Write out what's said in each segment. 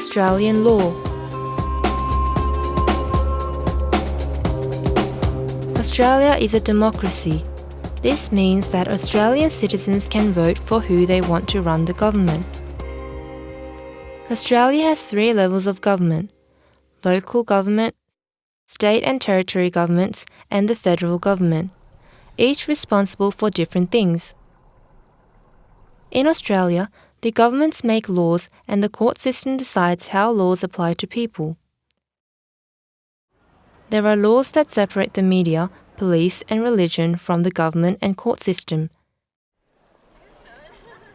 Australian law. Australia is a democracy. This means that Australian citizens can vote for who they want to run the government. Australia has three levels of government local government, state and territory governments, and the federal government, each responsible for different things. In Australia, the governments make laws and the court system decides how laws apply to people. There are laws that separate the media, police, and religion from the government and court system.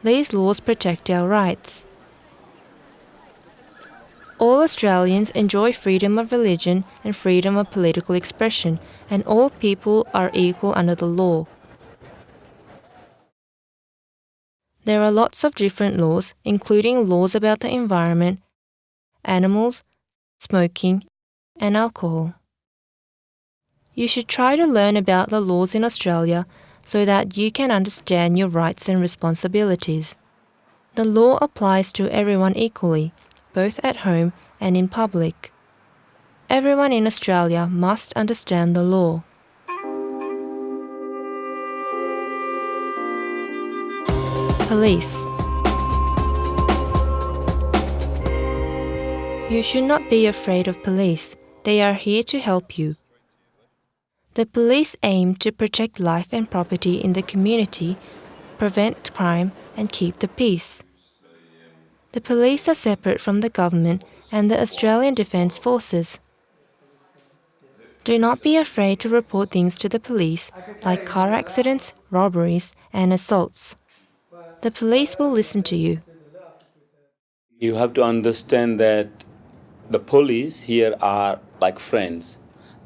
These laws protect our rights. All Australians enjoy freedom of religion and freedom of political expression, and all people are equal under the law. There are lots of different laws, including laws about the environment, animals, smoking, and alcohol. You should try to learn about the laws in Australia so that you can understand your rights and responsibilities. The law applies to everyone equally, both at home and in public. Everyone in Australia must understand the law. Police You should not be afraid of police. They are here to help you. The police aim to protect life and property in the community, prevent crime, and keep the peace. The police are separate from the government and the Australian Defence Forces. Do not be afraid to report things to the police, like car accidents, robberies, and assaults. The police will listen to you. You have to understand that the police here are like friends.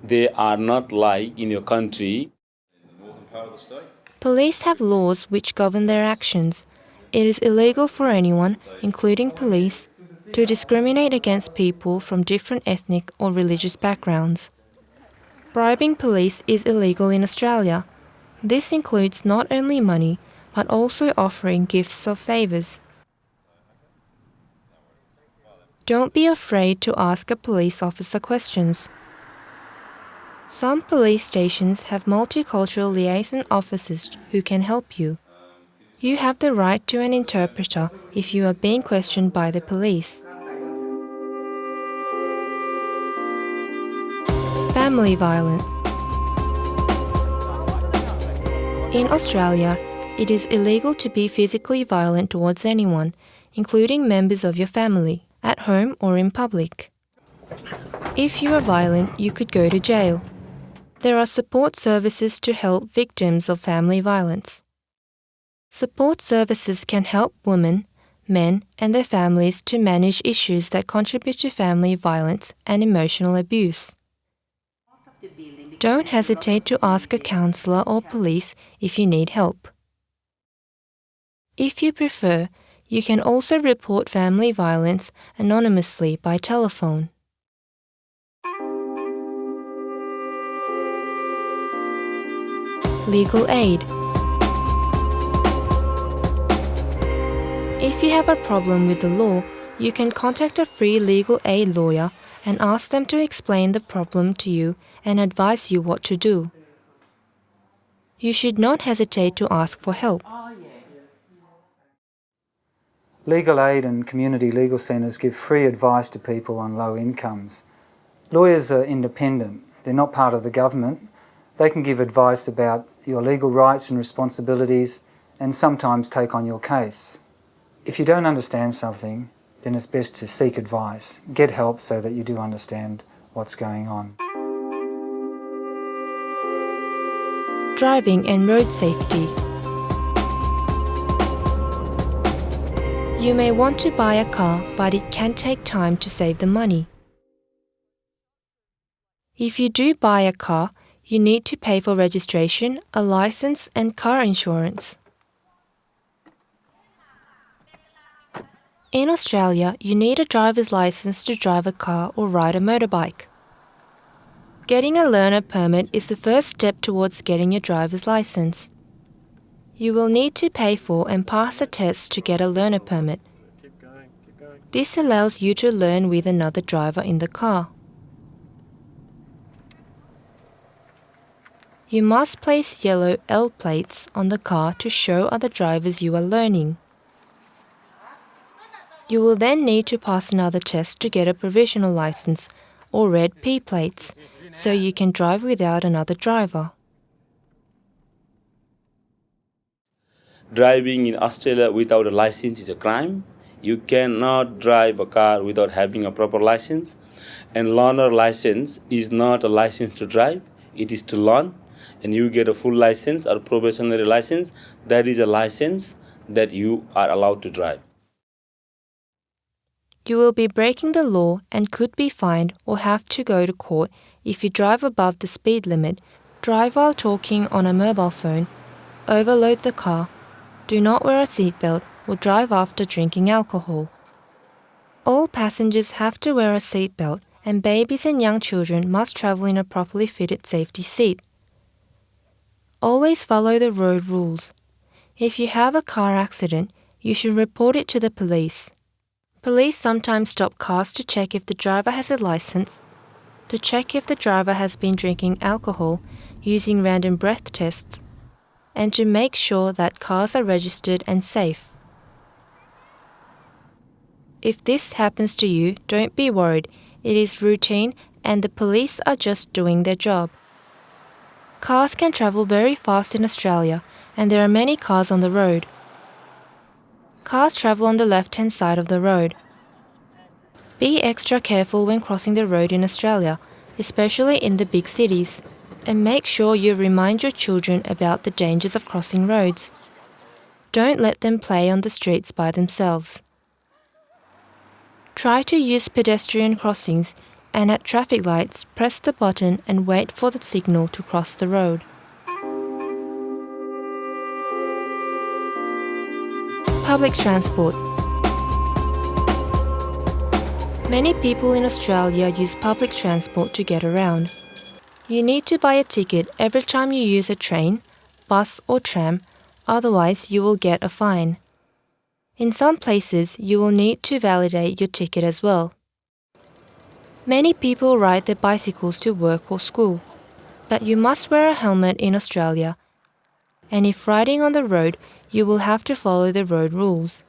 They are not like in your country. Police have laws which govern their actions. It is illegal for anyone, including police, to discriminate against people from different ethnic or religious backgrounds. Bribing police is illegal in Australia. This includes not only money, but also offering gifts or favours. Don't be afraid to ask a police officer questions. Some police stations have multicultural liaison officers who can help you. You have the right to an interpreter if you are being questioned by the police. Family violence. In Australia, it is illegal to be physically violent towards anyone, including members of your family, at home or in public. If you are violent, you could go to jail. There are support services to help victims of family violence. Support services can help women, men, and their families to manage issues that contribute to family violence and emotional abuse. Don't hesitate to ask a counselor or police if you need help. If you prefer, you can also report family violence anonymously by telephone. Legal aid. If you have a problem with the law, you can contact a free legal aid lawyer and ask them to explain the problem to you and advise you what to do. You should not hesitate to ask for help. Legal aid and community legal centres give free advice to people on low incomes. Lawyers are independent, they're not part of the government. They can give advice about your legal rights and responsibilities and sometimes take on your case. If you don't understand something, then it's best to seek advice, get help so that you do understand what's going on. Driving and road safety. You may want to buy a car, but it can take time to save the money. If you do buy a car, you need to pay for registration, a license, and car insurance. In Australia, you need a driver's license to drive a car or ride a motorbike. Getting a learner permit is the first step towards getting your driver's license. You will need to pay for and pass a test to get a learner permit. This allows you to learn with another driver in the car. You must place yellow L plates on the car to show other drivers you are learning. You will then need to pass another test to get a provisional license or red P plates so you can drive without another driver. Driving in Australia without a license is a crime. You cannot drive a car without having a proper license. And learner license is not a license to drive, it is to learn. And you get a full license or probationary license, that is a license that you are allowed to drive. You will be breaking the law and could be fined or have to go to court if you drive above the speed limit, drive while talking on a mobile phone, overload the car, do not wear a seatbelt, or drive after drinking alcohol. All passengers have to wear a seatbelt, and babies and young children must travel in a properly fitted safety seat. Always follow the road rules. If you have a car accident, you should report it to the police. Police sometimes stop cars to check if the driver has a license, to check if the driver has been drinking alcohol using random breath tests, and to make sure that cars are registered and safe. If this happens to you, don't be worried. It is routine and the police are just doing their job. Cars can travel very fast in Australia and there are many cars on the road. Cars travel on the left hand side of the road. Be extra careful when crossing the road in Australia, especially in the big cities, and make sure you remind your children about the dangers of crossing roads. Don't let them play on the streets by themselves. Try to use pedestrian crossings and at traffic lights press the button and wait for the signal to cross the road. Public transport. Many people in Australia use public transport to get around. You need to buy a ticket every time you use a train, bus, or tram, otherwise, you will get a fine. In some places, you will need to validate your ticket as well. Many people ride their bicycles to work or school, but you must wear a helmet in Australia. And if riding on the road, you will have to follow the road rules.